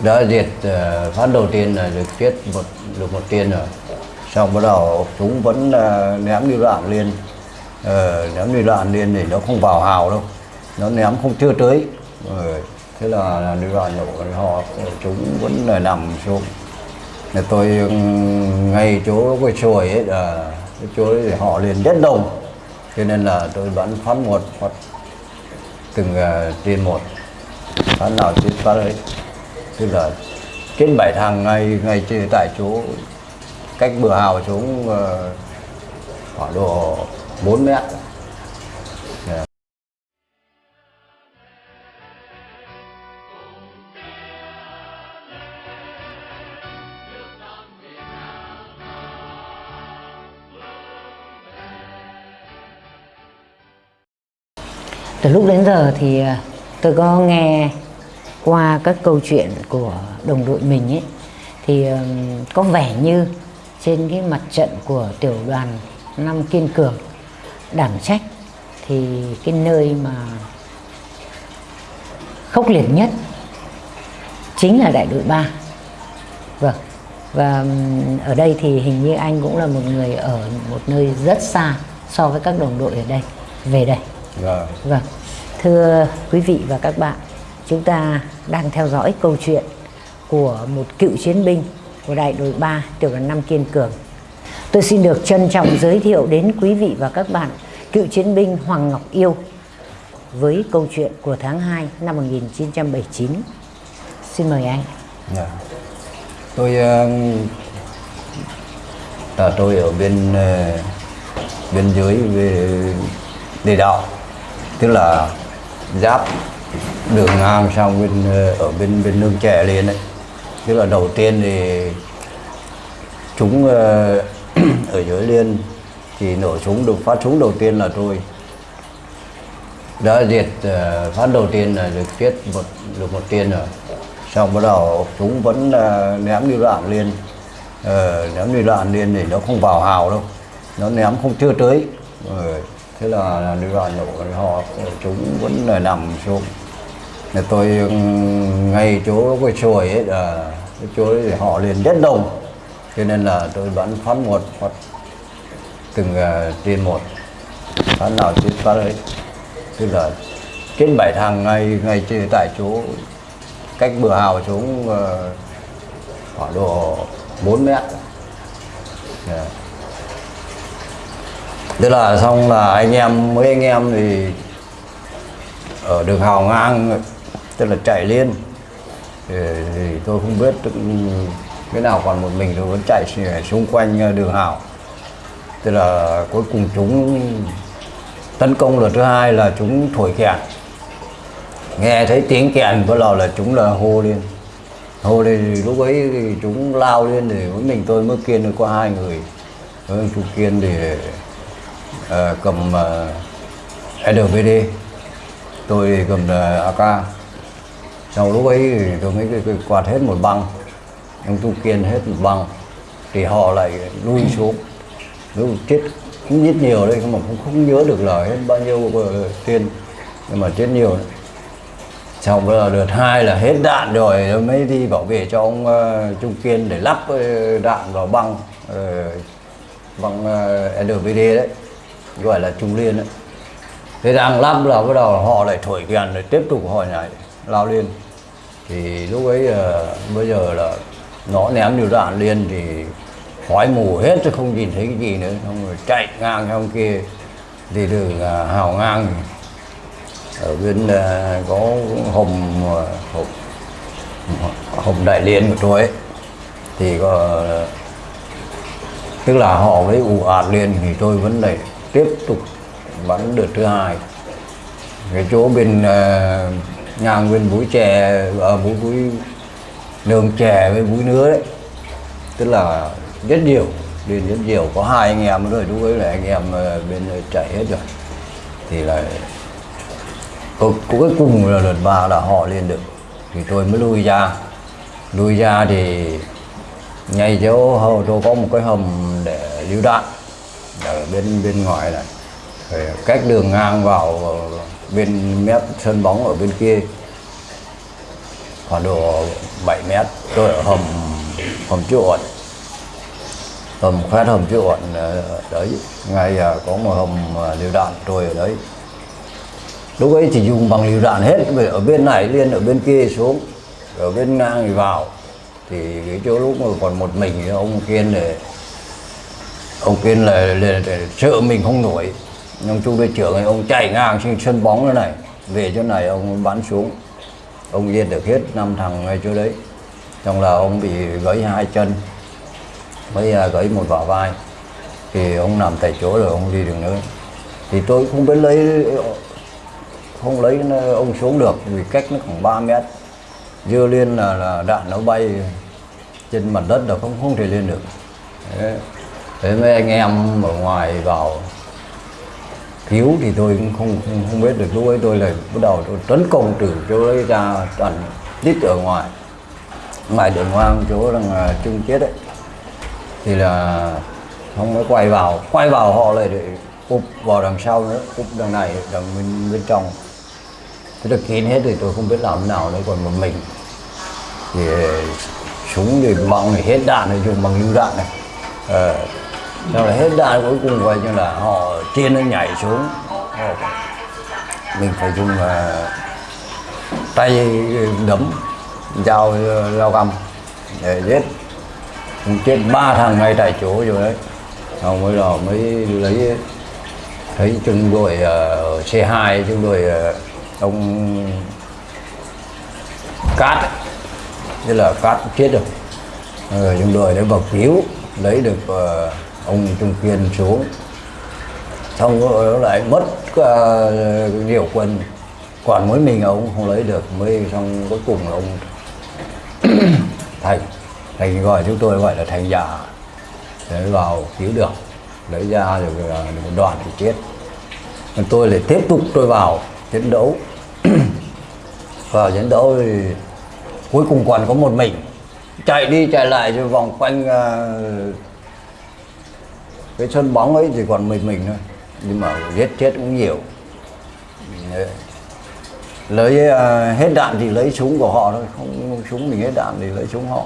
đã diệt uh, phát đầu tiên là được chết một được một tiên rồi. Xong bắt đầu chúng vẫn uh, ném đi đạn lên uh, ném đi đạn lên thì nó không vào hào đâu. Nó ném không chưa tới. Ờ, thế là, là đi đạn nổ họ ờ, chúng vẫn là nằm xuống. Thì tôi ngay chỗ cái chuồi ấy là cái chỗ ấy thì họ liền rất đông cho nên là tôi bắn phát một phát từng uh, tiên một. Phát nào chết phát ấy tức là trên bảy thằng ngay ngay tại chỗ, cách bờ hào xuống ờ, khoảng độ 4 mét. Dạ. Từ lúc đến giờ thì ờ, tôi có nghe qua các câu chuyện của đồng đội mình ấy thì có vẻ như trên cái mặt trận của tiểu đoàn năm kiên cường đảm trách thì cái nơi mà khốc liệt nhất chính là đại đội 3 vâng và ở đây thì hình như anh cũng là một người ở một nơi rất xa so với các đồng đội ở đây về đây Vâng. Vâng, thưa quý vị và các bạn, chúng ta đang theo dõi câu chuyện của một cựu chiến binh của đại đội 3 tiểu đoàn 5 Kiên Cường. Tôi xin được trân trọng giới thiệu đến quý vị và các bạn cựu chiến binh Hoàng Ngọc Yêu với câu chuyện của tháng 2 năm 1979. Xin mời anh. Yeah. Tôi uh, là tôi ở bên uh, biên giới về địa đạo tức là giáp đường ngang sang bên ờ, ở bên bên nương trẻ lên đấy. Tức là đầu tiên thì chúng ờ, ở dưới liên thì nổ súng được phát súng đầu tiên là tôi. Đã diệt ờ, phát đầu tiên là được chết một được một tiên rồi. Xong bắt đầu chúng vẫn ném đi đạn lên Ờ, ném đi đạn lên thì nó không vào hào đâu. Nó ném không chưa tới. Ờ, thế là, đi đạn nổ họ chúng vẫn là nằm xuống. Thì tôi ừ, ngay chỗ cái chùi ấy là cái chỗ ấy thì họ liền rất đông cho nên là tôi bán phát một phát từng uh, một. Phát nào trên phát ấy. Tức là trên bảy thằng ngay ngay tại chỗ cách bờ hào xuống uh, khoảng độ 4 mét. Yeah. tức là xong là anh em mấy anh em thì ở đường hào ngang tức là chạy lên thì, tôi không biết cái nào còn một mình tôi vẫn chạy xung quanh ờ, đường hào tức là cuối cùng chúng tấn công lần thứ hai là chúng thổi kèn. Nghe thấy tiếng kèn bắt đầu là chúng là hô lên. Hô lên thì lúc ấy thì chúng lao lên thì với mình tôi mới kiên được có hai người. Với chú kiên thì uh, cầm ờ, uh, LVD tôi thì cầm uh, AK sau lúc ấy thì tôi mới cái, cái quạt hết một băng. Ông tu kiên hết một băng. Thì họ lại lui xuống. Lúc chết cũng giết nhiều đấy nhưng mà cũng không nhớ được là hết bao nhiêu ờ, tiền, nhưng mà chết nhiều đấy. Xong bây giờ đợt hai là hết đạn rồi mới đi bảo vệ cho ông ờ, uh, Trung Kiên để lắp uh, đạn vào băng uh, băng uh, NVD đấy. Gọi là Trung Liên đấy. Thế đang lắp là bắt đầu họ lại thổi kèn để tiếp tục hỏi này lao lên thì lúc ấy ờ, bây giờ là nó ném nhiều đạn liên thì khói mù hết chứ không nhìn thấy cái gì nữa. Xong rồi chạy ngang trong kia. Thì đường à, hào ngang ở bên à, có hồng à, hồng, hồng đại liên của tôi ấy. Thì có à, tức là họ với ù ạt liên thì tôi vẫn lại tiếp tục bắn đợt thứ hai. Cái chỗ bên à, ngang bên búi chè ờ, ở búi búi đường chè với búi nứa đấy. Tức là rất nhiều đến rất nhiều. Có hai anh em rồi lúc ấy là anh em ờ, bên chạy hết rồi. Thì là cuối, cùng là lượt ba là họ lên được. Thì tôi mới lui ra. Lui ra thì ngay chỗ hầu tôi có một cái hầm để lưu đạn ở bên bên ngoài này. Rồi cách đường ngang vào ờ, bên mép sân bóng ở bên kia. Khoảng độ 7 mét tôi ở hầm hầm chuột hầm khoét hầm chuột ờ, đấy. Ngay ờ, có một hầm à, đạn tôi ở đấy. Lúc ấy chỉ dùng bằng liều đạn hết ở bên này liên ở bên kia xuống. Ở bên ngang thì vào. Thì cái chỗ lúc mà còn một mình thì ông kiên để ông kiên là, là, là sợ mình không nổi ông trung đội trưởng này ông chạy ngang trên sân bóng thế này. Về chỗ này ông bắn xuống. Ông giết được hết năm thằng ngay chỗ đấy. Trong là ông bị gãy hai chân. Mới à, gãy một vỏ vai. Thì ông nằm tại chỗ rồi ông đi được nữa. Thì tôi không biết lấy không lấy à, ông xuống được vì cách nó khoảng 3 mét. Dưa lên là, là đạn nó bay trên mặt đất là không không thể lên được. Thế, thế mấy anh em ở ngoài vào cứu thì tôi cũng không không, không biết được. Lúc ấy tôi là bắt đầu tôi tấn công từ chỗ ấy ra toàn đít ở ngoài. Ngoài đường hoang chỗ rằng uh, à, chung chết đấy thì là không mới quay vào quay vào họ lại để úp vào đằng sau nữa úp đằng này đằng bên, bên trong. Thế được kín hết thì tôi không biết làm thế nào nữa còn một mình. Thì à, súng thì bằng thì hết đạn thì dùng bằng lưu đạn này. À, sau là hết đạn cuối cùng coi như là họ trên nó nhảy xuống. Họ, mình phải dùng uh, tay đấm dao à, lao găm để giết. Cũng chết ba thằng ngay tại chỗ rồi đấy. Xong mới đó mới lấy thấy trung đội uh, C2 trung đội uh, ông cát ấy. tức là cát chết rồi. Rồi trung đội đấy vào cứu lấy được uh, ông trung kiên xuống xong rồi nó lại mất à, uh, nhiều quân còn mỗi mình ông không lấy được mới xong cuối cùng là ông thành thành gọi chúng tôi gọi là thành giả để vào cứu được lấy ra rồi à, một đoàn thì chết. Còn tôi lại tiếp tục tôi vào chiến đấu. Vào chiến đấu thì cuối cùng còn có một mình. Chạy đi chạy lại rồi vòng quanh uh, cái sân bóng ấy thì còn mình mình thôi nhưng mà giết chết cũng nhiều. Lấy uh, hết đạn thì lấy súng của họ thôi không súng mình hết đạn thì lấy súng họ.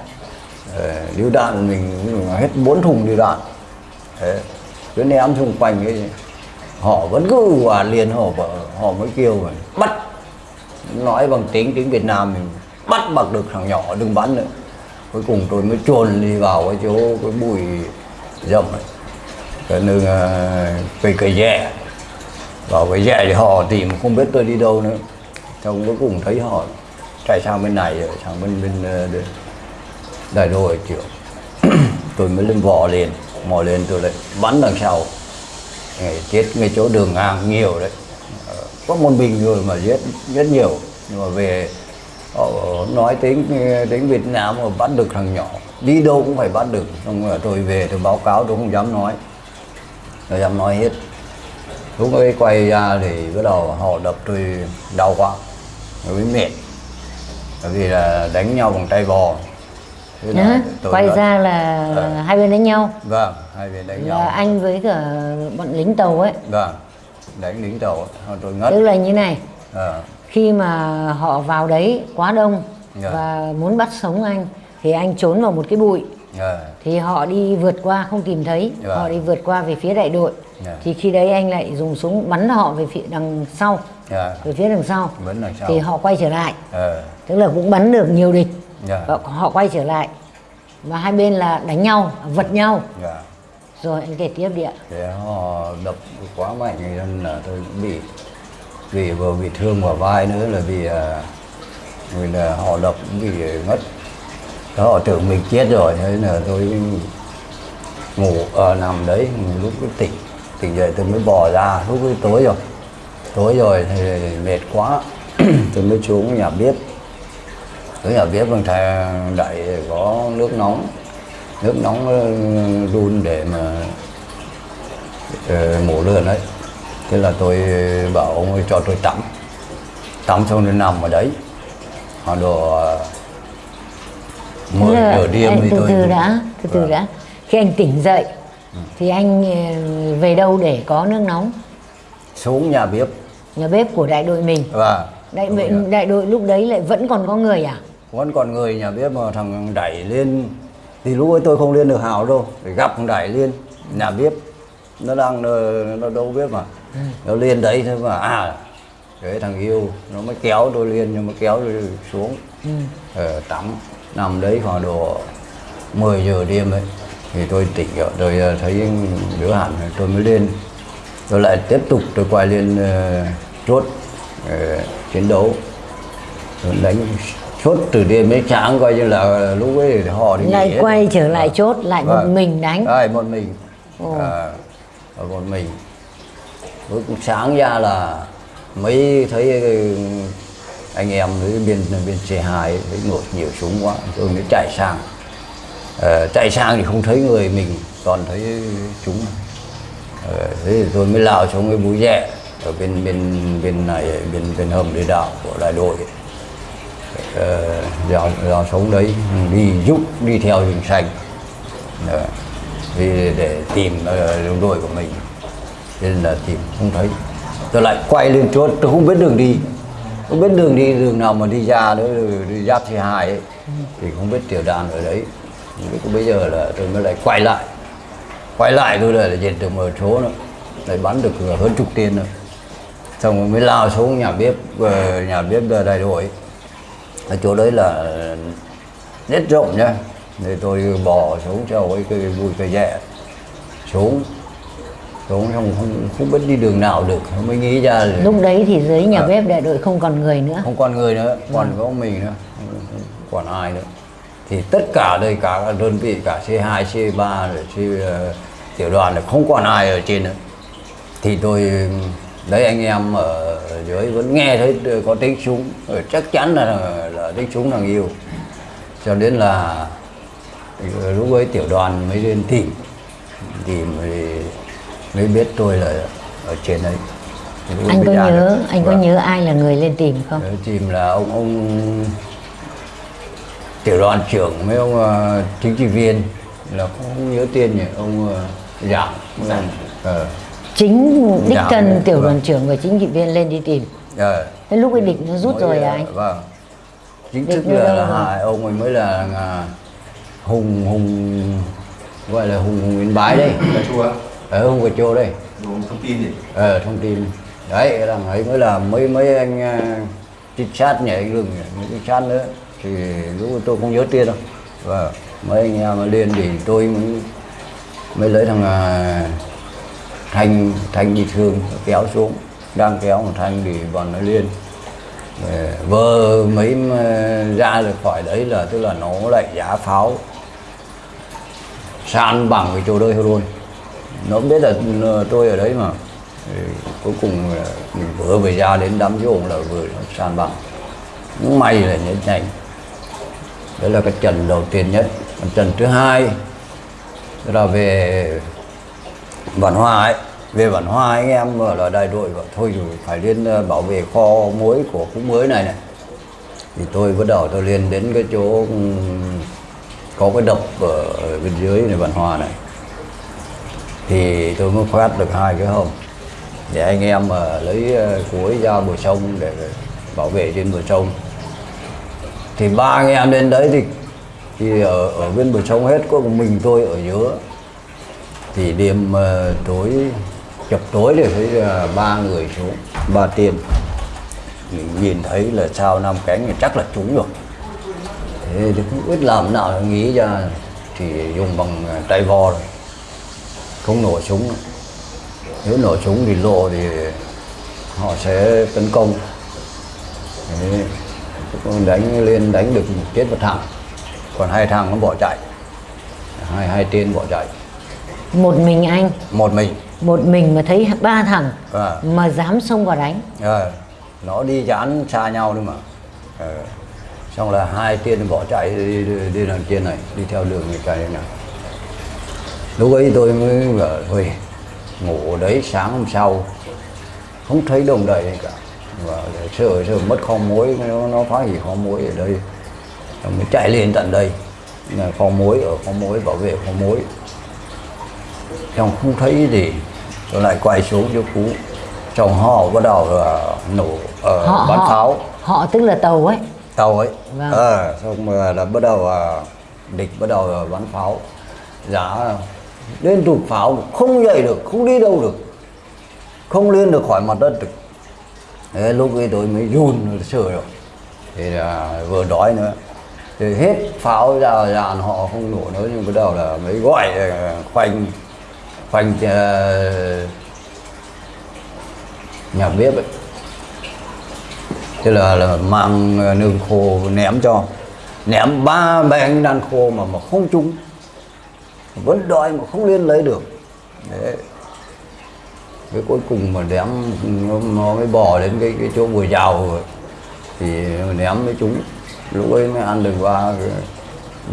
Lưu đạn mình, mình hết bốn thùng lưu đạn. Đấy. cứ ném xung quanh ấy họ vẫn cứ hòa liền họ họ mới kêu mà bắt. Nói bằng tiếng tiếng Việt Nam mình bắt bằng được thằng nhỏ đừng bắn nữa. Cuối cùng tôi mới chuồn đi vào cái chỗ cái bụi rậm ấy cái nương cây à, cây rẻ vào cái rẻ thì họ tìm không biết tôi đi đâu nữa. Xong cuối cùng thấy họ. Chạy sang bên này rồi sang bên bên à, đại đô triệu tôi mới lên vò lên, mò lên tôi lại bắn đằng sau. Ngày chết ngay chỗ đường ngang, nhiều đấy. Ờ, có một mình người mà giết rất nhiều. Nhưng mà về, họ nói tiếng tiếng Việt Nam mà bắt được thằng nhỏ. Đi đâu cũng phải bắt được. Xong rồi tôi về tôi báo cáo, tôi không dám nói tôi dám nói hết. Lúc ấy quay ra thì bắt đầu họ đập tôi đau quá rồi mệt. Bởi vì là đánh nhau bằng tay bò. Nhá, quay đã- ra là Ờ. hai bên đánh nhau. Vâng hai bên đánh là nhau anh với cả bọn lính tàu ấy. Vâng đánh lính tàu. Tôi ngất. Tức là như này. Ờ, khi mà họ vào đấy quá đông Dạ. và muốn bắt sống anh thì anh trốn vào một cái bụi ờ, thì họ đi vượt qua không tìm thấy. Dạ. họ đi vượt qua về phía đại đội. Dạ. thì khi đấy anh lại dùng súng bắn họ về phía đằng sau. Ờ, về phía đằng sau. Đằng sau. thì họ quay trở lại. Ờ, tức là cũng bắn được nhiều địch. Dạ, và họ quay trở lại. Và hai bên là đánh nhau vật nhau. Dạ. rồi anh kể tiếp đi ạ. Thế họ đập quá mạnh nên là tôi cũng bị vì vừa bị thương vào vai nữa là vì à, vì là họ đập cũng bị ngất đó họ tưởng mình chết rồi thế là tôi ngủ ở uh, nằm đấy lúc tỉnh tỉnh dậy tôi mới bò ra lúc ấy tối rồi. Tối rồi thì mệt quá tôi mới xuống nhà bếp. Xuống nhà bếp bằng thầy đẩy có nước nóng nước nóng ờ, đun để mà uh, mổ lươn đấy. Thế là tôi bảo ông ấy cho tôi tắm. Tắm xong rồi nằm ở đấy. Họ đồ 10 giờ dạ, đêm thì từ từ đã từ từ vâng. đã. Khi anh tỉnh dậy thì anh ờ, về đâu để có nước nóng? Xuống nhà bếp. Nhà bếp của đại đội mình. Vâng đại đội đại đội lúc đấy lại vẫn còn có người à? Vẫn còn người nhà bếp mà thằng đẩy lên. Thì lúc ấy tôi không lên được hào đâu phải gặp thằng đẩy lên nhà bếp. Nó đang ờ, nó đâu biết mà. Ừ. Nó lên đấy thôi mà à cái thằng yêu nó mới kéo tôi lên nhưng mà kéo tôi xuống. Ừ. Ờ, tắm nằm đấy khoảng độ 10 giờ đêm ấy thì tôi tỉnh rồi tôi ờ, thấy đứa hẳn tôi mới lên tôi lại tiếp tục tôi quay lên ờ, chốt ờ, chiến đấu tôi đánh chốt từ đêm đến sáng coi như là lúc ấy thì họ đi nghỉ lại hết. quay trở lại chốt lại một Vâng. mình đánh Đấy, một mình Ồ. à, một mình lúc sáng ra là mới thấy anh em với bên bên C2 với ngồi nhiều súng quá tôi mới chạy sang. Ờ, chạy sang thì không thấy người mình toàn thấy chúng. Ờ, thế thì tôi mới lao xuống cái búi rẻ ở bên bên bên này bên bên hầm địa đạo của đại đội. Ờ, dạo dạo sống đấy đi giúp đi theo rừng xanh. Ờ, vì để tìm ờ, đồng đội của mình. Nên là tìm không thấy. Tôi lại quay lên chốt tôi không biết đường đi không biết đường đi, đường nào mà đi ra nữa đi giáp thì hai ấy, thì không biết tiểu đàn ở đấy. Không biết bây giờ là tôi mới lại quay lại. Quay lại tôi lại dệt được một số nữa. Lại bắn được hơn chục tiền nữa. Xong rồi mới lao xuống nhà bếp ờ, nhà bếp ờ, đại đội. Ở chỗ đấy là rất rộng nhá. Thì tôi bỏ xuống cho cái vui cây dẹ xuống xuống xong không, không biết đi đường nào được mới nghĩ ra là lúc đấy thì dưới nhà Ờ. bếp đại đội không còn người nữa. Không còn người nữa còn có mình nữa không không còn ai nữa. Thì tất cả đây cả đơn vị cả C2 C3 rồi C ờ, tiểu đoàn là không còn ai ở trên nữa. Thì tôi đấy anh em ở dưới vẫn nghe thấy có tiếng súng Ờ, chắc chắn là là tiếng súng thằng yêu. Cho đến là lúc ấy tiểu đoàn mới lên tìm tìm mới biết tôi là ở trên đấy. Ấy anh có nhớ được. anh có Vâng. nhớ ai là người lên tìm không? Đấy, tìm là ông ông tiểu đoàn trưởng mấy ông ờ, chính trị viên. Là không nhớ tên nhỉ ông uh, giảng. Ờ. Chính đích thân vâng. tiểu đoàn trưởng và chính trị viên lên đi tìm. Ờ. thế lúc ấy địch nó rút Mới, rồi à anh? vâng. Chính Địch thức là, là hai ông ấy mới là, là hùng hùng gọi là hùng hùng yên bái đây ở hùng cà chô đây. Đồ thông tin gì ờ, thông tin đấy thằng ấy mới là mấy mấy anh uh, trinh sát nhảy anh lưng mấy trinh sát nữa. Thì lúc tôi không nhớ tên đâu. Và mấy anh em lên thì tôi mới mới lấy thằng uh, thanh thanh bị thương kéo xuống. Đang kéo một thanh thì bọn nó lên Ờ, vơ mấy mà ra được khỏi đấy là tức là nó lại giá pháo. San bằng cái chỗ đây luôn nó biết là ờ, tôi ở đấy mà. Thì cuối cùng là mình vừa về ra đến đám giỗ là vừa sàn san bằng nhưng may là nhấn nhanh đấy là cái trận đầu tiên nhất. Còn trận thứ hai là về bản hòa ấy. Về bản hòa anh em ở là đại đội bảo thôi rồi phải lên ờ, bảo vệ kho muối của khu mới này này. Thì tôi bắt đầu tôi lên đến cái chỗ có cái đập ở bên dưới này bản hòa này thì tôi mới phát được hai cái hầm để anh em mà lấy ờ, cuối ra bờ sông để bảo vệ trên bờ sông. Thì ba anh em lên đấy thì thì ở ở bên bờ sông hết có mình tôi ở giữa. Thì đêm uh, tối chập tối thì thấy uh, ba người xuống ba tiên mình nhìn thấy là sao năm cánh thì chắc là trúng rồi. Thế thì không biết làm nào để nghĩ ra thì dùng bằng tay vò. rồi không nổ súng. Nếu nổ súng thì lộ thì họ sẽ tấn công. Cũng đánh lên đánh được chết một thằng. Còn hai thằng nó bỏ chạy. Hai hai tên bỏ chạy. Một mình anh? Một mình. Một mình mà thấy ba thằng À. mà dám xông vào đánh? Ờ, nó đi dán xa nhau nữa mà. Ờ, xong là hai tên bỏ chạy đi, đi, đi đằng trên này đi theo đường này cái này lúc ấy tôi mới bảo thôi ngủ đấy sáng hôm sau không thấy đồng đầy cả. Và sợ sợ mất kho muối nó, nó phá hủy kho muối ở đây. Xong mới chạy lên tận đây. Là kho muối ở kho muối bảo vệ kho muối. Xong không thấy gì tôi lại quay xuống chỗ cũ. Trong họ bắt đầu là nổ ờ, bắn pháo. họ tức là tàu ấy? Tàu ấy. Vâng. ờ xong rồi là bắt đầu à, địch bắt đầu à, bắn pháo. Giá liên tục pháo không dậy được không đi đâu được. Không lên được khỏi mặt đất được. Thế lúc ấy tôi mới run sợ rồi. Thì là vừa đói nữa. Thì hết pháo ra dàn họ không nổ nữa nhưng bắt đầu là mới gọi ờ, khoanh khoanh uh, nhà bếp ấy. Thế là, là mang ờ, nương khô ném cho. Ném ba bánh đan khô mà mà không trúng vẫn đòi mà không liên lấy được. Đấy. Cái cuối cùng mà ném nó, nó mới bò đến cái cái chỗ bùi rào rồi. Thì ném với chúng lúc ấy mới ăn được ba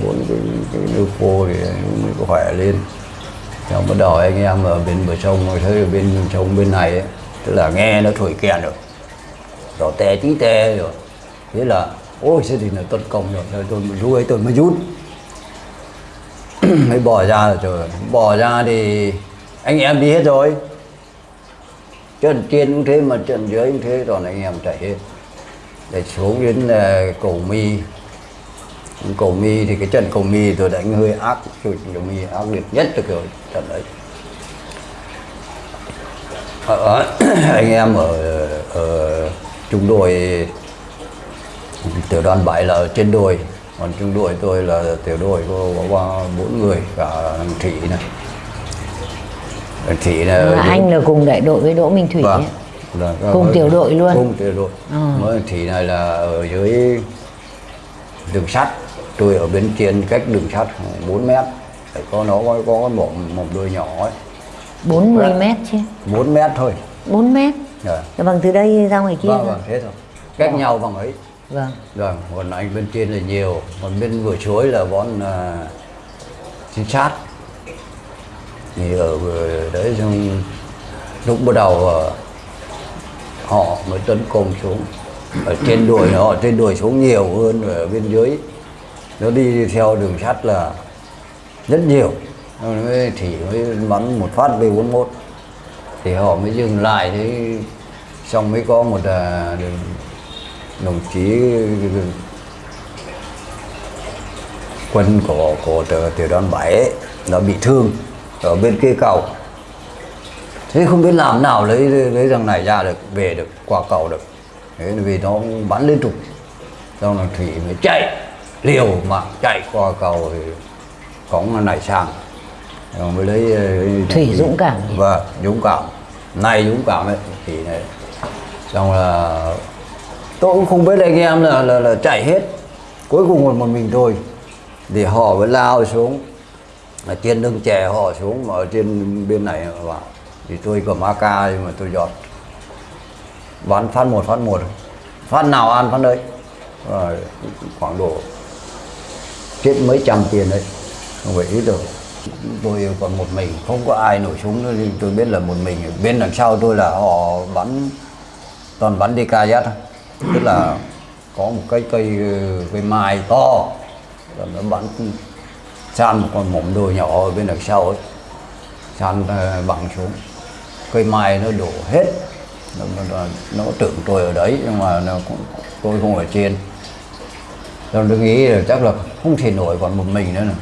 bốn cái, cái nước khô thì mới có khỏe lên. Xong bắt đầu anh em ở bên bờ sông rồi thấy ở bên sông bên này ấy, tức là nghe nó thổi kèn rồi. Rồi tè tí tè rồi. Thế là ôi thế thì là tấn công rồi rồi tôi lúc ấy tôi mới rút. mới bỏ ra rồi. Trời bỏ ra thì anh em đi hết rồi. Trận trên cũng thế mà trận dưới cũng thế toàn anh em chạy hết. Để xuống đến ờ, cổ mi. Cổ mi thì cái trận cổ mi tôi đánh hơi ác trận cổ mi ác liệt nhất được rồi trận đấy. Ở, ờ, ờ, anh em ở ở trung đội tiểu đoàn bảy là ở trên đồi còn trung đội tôi là tiểu đội có, ba bốn người cả thằng thị này. Thằng thị ở Mà anh là cùng đại đội với Đỗ Minh Thủy vâng. Là- Cùng tiểu đội luôn? cùng tiểu đội. Ờ. mới thị này là ở dưới đường sắt. Tôi ở bên trên cách đường sắt khoảng 4 mét. Có nó có, có một, một đôi nhỏ ấy. 40 mét chứ. 4 mét thôi. 4 mét? Rồi. Dạ Vâng từ đây ra ngoài kia vâng vâng thế thôi. Cách nhau bằng ấy Vâng. Rồi còn anh bên trên là nhiều, còn bên vừa chuối là bọn uh, trinh sát. Thì ở đấy xong lúc bắt đầu uh, họ mới tấn công xuống. Ở trên đồi họ trên đồi xuống nhiều hơn ở bên dưới. Nó đi theo đường sắt là rất nhiều. Mới thì mới bắn một phát B41 thì họ mới dừng lại thế xong mới có một à, đồng chí quân của của tiểu, đoàn 7 ấy, nó bị thương ở bên kia cầu. Thế không biết làm nào lấy lấy thằng này ra được về được qua cầu được. Thế vì nó bắn liên tục. Xong là thủy mới chạy liều mà chạy qua cầu thì cống nó nảy sang. Rồi mới lấy Thủy dũng cảm. vâng dũng cảm. Này dũng cảm ấy thì này. Xong là tôi cũng không biết anh em là, là, là chạy hết. Cuối cùng còn một mình tôi thì họ mới lao xuống. Ở trên lưng chè họ xuống mà ở trên bên này vào thì tôi cầm AK nhưng mà tôi giọt. Bắn phát một phát một. Phát nào ăn phát đấy. Rồi khoảng độ chết mấy trăm tiền đấy. Không phải ít đâu. Tôi còn một mình. Không có ai nổi súng nữa. Thì tôi biết là một mình. Bên đằng sau tôi là họ bắn toàn bắn DKZ thôi tức là có một cái cây ờ, cây mai to. Rồi nó bắn san một con mỏm đồi nhỏ ở bên đằng sau ấy. San ờ, bằng xuống. Cây mai nó đổ hết. Nó, nó, nó, tưởng tôi ở đấy nhưng mà nó cũng, tôi không ở trên. Rồi tôi nghĩ là chắc là không thể nổi còn một mình nữa này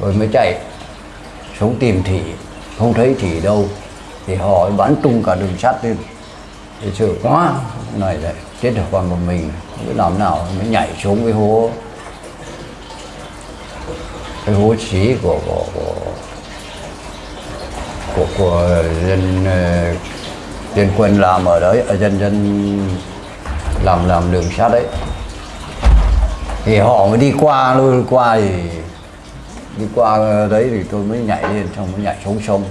rồi mới chạy xuống tìm thị không thấy thị đâu. Thì họ bắn tung cả đường sắt lên thì sợ quá này lại chết được còn một mình cứ làm nào mới nhảy xuống cái hố. Cái hố xí của của của của, của dân ờ, dân quân làm ở đấy ở dân dân làm làm đường sắt đấy. Thì họ mới đi qua luôn qua thì đi qua đấy thì tôi mới nhảy lên xong mới nhảy xuống sông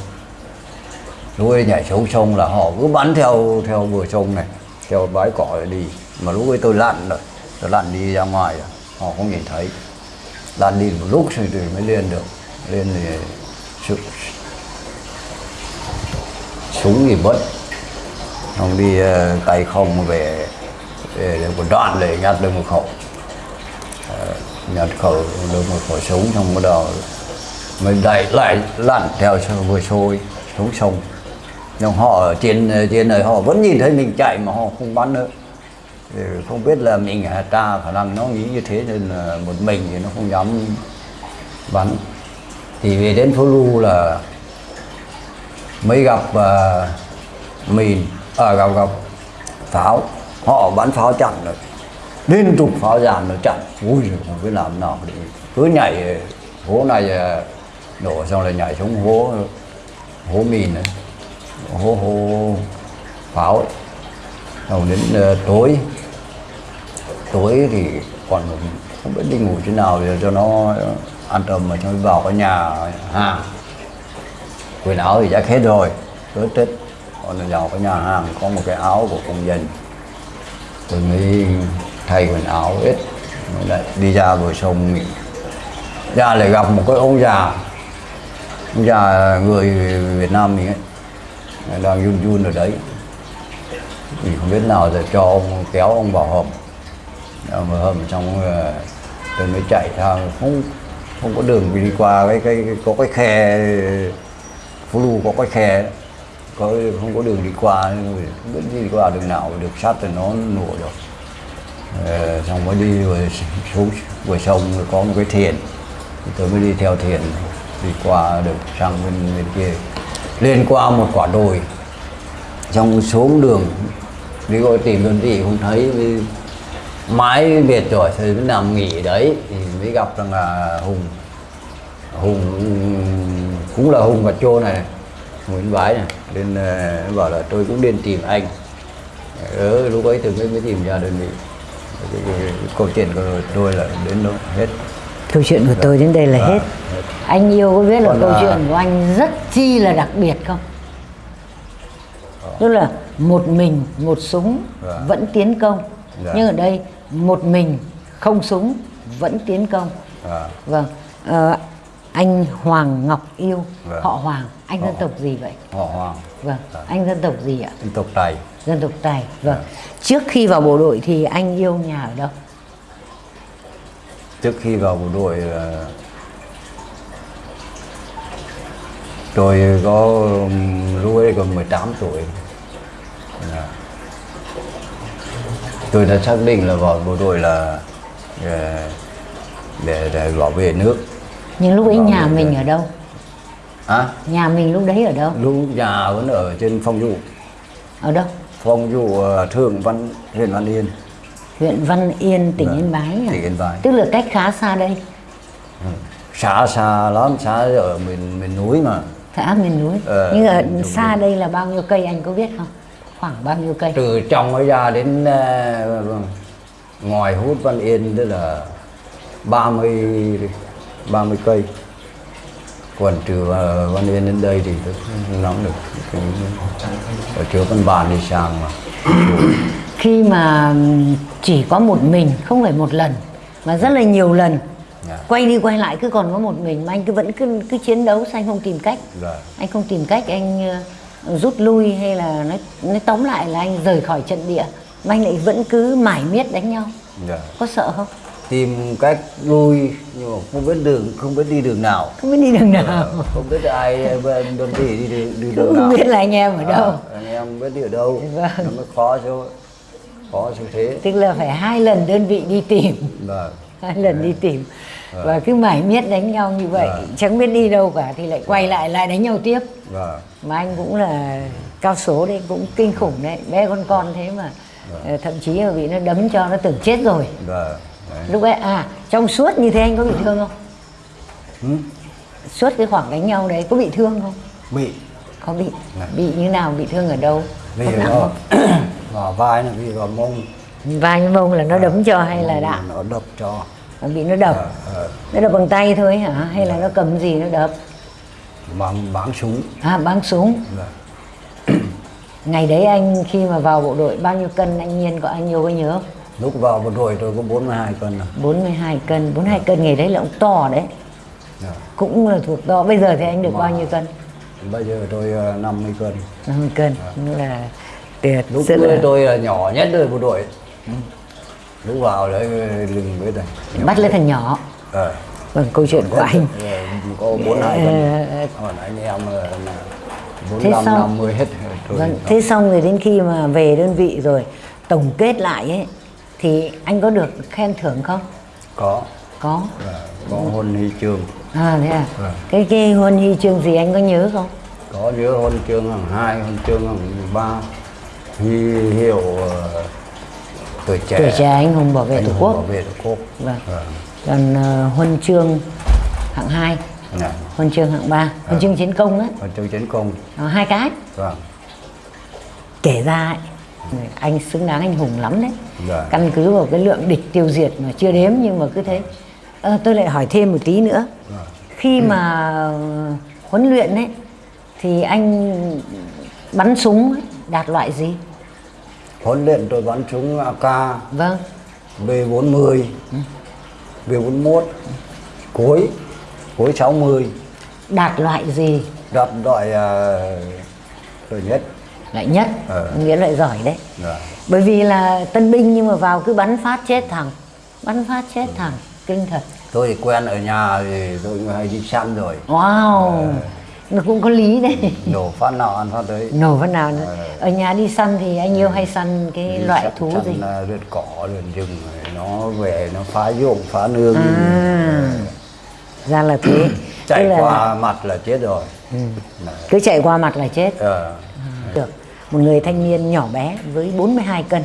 lúc ấy nhảy xuống sông là họ cứ bắn theo theo bờ sông này, theo bãi cỏ đi. Mà lúc ấy tôi lặn rồi, tôi lặn đi ra ngoài rồi, họ không nhìn thấy. Lặn đi một lúc thì thì mới lên được, lên thì sự, súng thì mất không đi ờ, tay không về để một đoạn để nhặt được một khẩu. Ờ, nhặt khẩu, được một khẩu súng, xong bắt đầu mình đẩy lại, lặn theo vừa sôi xuống sông nhưng họ ở trên trên này họ vẫn nhìn thấy mình chạy mà họ không bắn nữa. Thì không biết là mình à, ta khả năng nó nghĩ như thế nên là một mình thì nó không dám bắn. Thì về đến phố lu là mới gặp à, uh, ở à, gặp gặp pháo. Họ bắn pháo chặn rồi. Liên tục pháo giàn nó chặn. Ui giời, không biết làm nào để cứ nhảy hố này à, nổ xong là nhảy xuống hố hố mìn này hô hô pháo. Ấy. Xong đến uh, tối. Tối thì còn không biết đi ngủ chỗ nào để cho nó an tâm mà cho vào cái nhà hàng. Quần áo thì đã hết rồi tết tết còn là vào cái nhà hàng có một cái áo của công dân. Tôi mới thay quần áo hết lại đi ra bờ sông. Mình ra lại gặp một cái ông già. Ông già người Việt Nam mình ấy đang run run ở đấy. Thì không biết nào rồi cho ông kéo ông vào hầm. Vào hầm xong ờ, tôi mới chạy sang không không có đường đi qua cái cái, cái có cái khe phố lu có cái khe có không có đường đi qua không biết đi qua đường nào được sắt thì nó nổ được. Ờ, xong mới đi rồi xuống vừa sông rồi có một cái thuyền tôi mới đi theo thuyền đi qua được sang bên bên kia lên qua một quả đồi. Trong xuống đường đi gọi tìm đơn vị không thấy mới mãi biệt rồi thì mới nằm nghỉ đấy thì mới gặp rằng là hùng. Hùng cũng là hùng và chô này nguyễn bái này. Nên uh, bảo là tôi cũng nên tìm anh. Ừ, lúc ấy thì mới mới tìm ra đơn vị. Câu chuyện của tôi là đến đó hết câu chuyện của tôi đến đây là Dạ, hết. Anh yêu có biết là Còn câu là- chuyện của anh rất chi là đặc biệt không? Tức là một mình một súng Dạ. vẫn tiến công. Dạ. nhưng ở đây một mình không súng vẫn tiến công. À, vâng. Ờ, anh Hoàng Ngọc Yêu Vâng. họ Hoàng. Anh dân Họ tộc gì vậy? Họ hoàng. Vâng. Anh dân tộc gì ạ? Dân tộc tài. Dân tộc Tài. Vâng. Vâng. trước khi vào bộ đội thì anh yêu nhà ở đâu trước khi vào bộ đội là tôi có lúc ấy còn 18 tuổi. Dạ. tôi đã xác định là vào bộ đội là để, để, để bảo vệ nước. Nhưng lúc ấy Vâng, nhà mình ở đâu? À, nhà mình lúc đấy ở đâu? Lúc nhà vẫn ở trên phong dụ. Ở đâu? Phong dụ ờ, thượng văn huyện văn yên huyện Văn Yên tỉnh Vâng, Yên Bái à? tỉnh Yên Bái. tức là cách khá xa đây xã xa lắm xã ở miền miền núi mà xã miền núi Ờ, nhưng ở xa đây là bao nhiêu cây anh có biết không khoảng bao nhiêu cây từ trong ấy ra đến ờ, ngoài hút Văn Yên tức là 30 30 cây còn ờ, Văn Yên đến đây thì nắm được ở chỗ Văn Bản đi sang mà khi mà chỉ có một mình không phải một lần mà rất là nhiều lần. Dạ. quay đi quay lại cứ còn có một mình mà anh cứ vẫn cứ cứ chiến đấu sao anh không tìm cách? Dạ. anh không tìm cách anh ờ, rút lui hay là nói nói tóm lại là anh rời khỏi trận địa mà anh lại vẫn cứ mải miết đánh nhau. Dạ. có sợ không? Tìm cách lui nhưng mà không biết đường không biết đi đường nào. Không biết đi đường nào. không biết ai đơn vị đi, đi, đi đường nào. không biết là anh em ở đâu. À, anh em không biết đi ở đâu. Vâng. nó mới khó số khó số thế. Tức là phải hai lần đơn vị đi tìm. Vâng. Hai lần đi tìm. Và cứ mải miết đánh nhau như vậy Vâng. chẳng biết đi đâu cả thì lại quay lại lại đánh nhau tiếp. Vâng. Mà anh cũng là cao số đấy cũng kinh khủng đấy bé con con thế mà. Ờ, thậm chí là bị nó đấm cho nó tưởng chết rồi. Vâng. Đấy. lúc ấy à trong suốt như thế anh có bị thương không? Ừ, suốt cái khoảng đánh nhau đấy có bị thương không? Bị. Có bị. Này. bị như nào bị thương ở đâu? Vì Có nặng không vào vai nó vì vào mông. Vai với mông là nó đấm cho hay là đạn nó đập cho. Nó bị nó đập. Ờ, ờ. nó đập bằng tay thôi hả? Hay là nó cầm gì nó đập? Bằng bắn súng. À bắn súng. Vâng. ngày đấy anh khi mà vào bộ đội bao nhiêu cân anh nhiên có anh nhiều có nhớ không? Lúc vào bộ đội tôi có 42 cân rồi 42 cân. 42 cân ngày đấy là cũng to đấy. Dạ. cũng là thuộc to. Bây giờ thì anh được bao nhiêu cân? bây giờ tôi ờ, 50 cân. 50 cân. Nghĩa là tuyệt lúc rất là tôi là nhỏ nhất đời bộ đội. Lúc vào đấy lưng biết này bắt lấy thằng nhỏ. Ờ. vâng câu chuyện của anh. Ờ, có 42 cân Ờ, còn anh em là Thế 45 sao? 50 hết rồi. Vâng thế xong rồi đến khi mà về đơn vị rồi tổng kết lại ấy thì anh có được khen thưởng không? Có. Có. Và có huân huy chương. À thế à? Vâng. cái cái huân huy chương gì anh có nhớ không? Có nhớ huân chương hàng hai huân chương hàng ba huy hiệu ờ, tuổi trẻ. Tuổi trẻ anh hùng bảo vệ anh tổ quốc. Bảo vệ tổ quốc. Vâng. Vâng. còn ờ, huân chương hạng 2 Dạ. huân chương hạng 3 huân chương chiến công á. Huân chương chiến công. Ờ, hai cái. Vâng. Kể ra ấy, anh xứng đáng anh hùng lắm đấy. Dạ. căn cứ vào cái lượng địch tiêu diệt mà chưa đếm nhưng mà cứ thế. Ờ, tôi lại hỏi thêm một tí nữa. Khi mà ờ, huấn luyện ấy thì anh bắn súng ấy, đạt loại gì huấn luyện tôi bắn súng AK vâng. B40 B41 cối cối 60 đạt loại gì? Đặt loại uh, nhất. Loại nhất? Ờ. nghĩa loại giỏi đấy. Dạ. bởi vì là tân binh nhưng mà vào cứ bắn phát chết thằng bắn phát chết thằng kinh thật. Tôi thì quen ở nhà thì tôi hay đi săn rồi. Wow nó cũng có lý đấy. Nổ phát nào ăn phát đấy. Nổ phát nào nữa. Ở nhà đi săn thì anh yêu hay săn cái Đi loại săn- thú săn, gì? à, lượn cỏ lượn rừng nó về nó phá ruộng phá nương. À. Ra là thế. Chạy Tức là qua mặt là chết rồi. Đấy. cứ chạy qua mặt là chết. Ờ, được. Một người thanh niên nhỏ bé với 42 cân.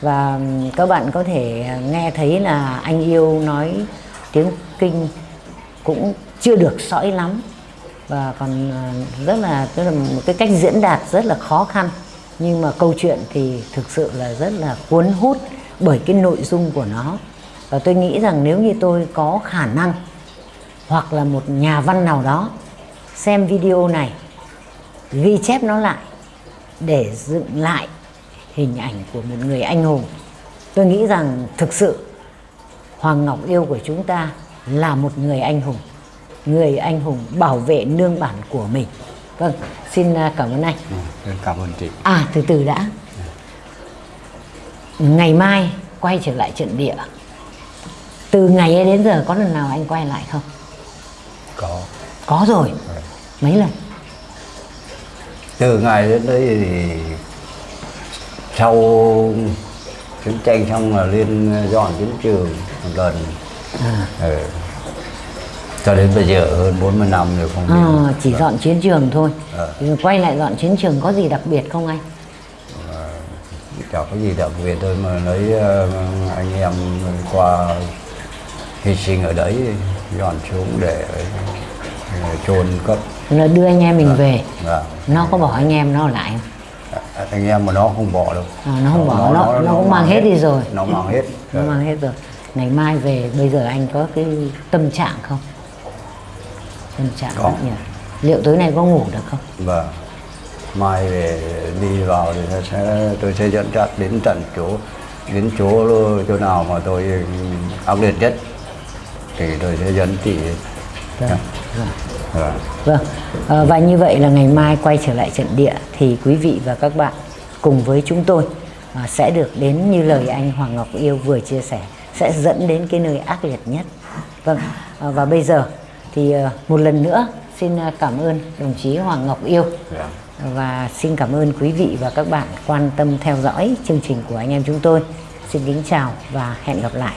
Và các bạn có thể nghe thấy là anh yêu nói tiếng kinh cũng chưa được sõi lắm và còn ờ, rất là, tức là một cái cách diễn đạt rất là khó khăn. Nhưng mà câu chuyện thì thực sự là rất là cuốn hút bởi cái nội dung của nó. Và tôi nghĩ rằng nếu như tôi có khả năng hoặc là một nhà văn nào đó xem video này, ghi chép nó lại để dựng lại hình ảnh của một người anh hùng, tôi nghĩ rằng thực sự hoàng ngọc yêu của chúng ta là một người anh hùng người anh hùng bảo vệ nương bản của mình. Vâng xin à, cảm ơn anh. Ừ, cảm ơn chị. À từ từ đã. Ngày mai quay trở lại trận địa. Từ ngày ấy đến giờ có lần nào anh quay lại không? Có. Có rồi. Mấy lần? Từ ngày đến đây thì sau chiến tranh xong là lên dọn chiến trường một lần. À, ừ. Cho đến bây giờ hơn 40 năm rồi không à, chỉ dọn chiến trường thôi. Rồi quay lại dọn chiến trường có gì đặc biệt không anh? Chả có gì đặc biệt thôi mà lấy anh em qua hy sinh ở đấy dọn xuống để chôn cất. Là đưa anh em mình về. Dạ. nó có bỏ anh em nó lại không? Anh em mà nó không bỏ đâu. À, nó không bỏ, nó- nó cũng mang hết đi rồi. nó mang hết. Nó mang hết rồi. Ngày mai về bây giờ anh có cái tâm trạng không tâm trạng Có. rất nhiều liệu tối nay có ngủ được không Vâng. Mai về đi vào thì sẽ tôi sẽ dẫn dắt đến tận chỗ đến chỗ chỗ nào mà tôi ác liệt nhất thì tôi sẽ dẫn chị. vâng vâng Vâng. Vâng, à, và như vậy là ngày mai quay trở lại trận địa thì quý vị và các bạn cùng với chúng tôi à, sẽ được đến như lời anh Hoàng Ngọc Yêu vừa chia sẻ sẽ dẫn đến cái nơi ác liệt nhất. Vâng, à, và bây giờ thì à, một lần nữa xin à, cảm ơn đồng chí Hoàng Ngọc Yêu Dạ. và xin cảm ơn quý vị và các bạn quan tâm theo dõi chương trình của anh em chúng tôi. Xin kính chào và hẹn gặp lại.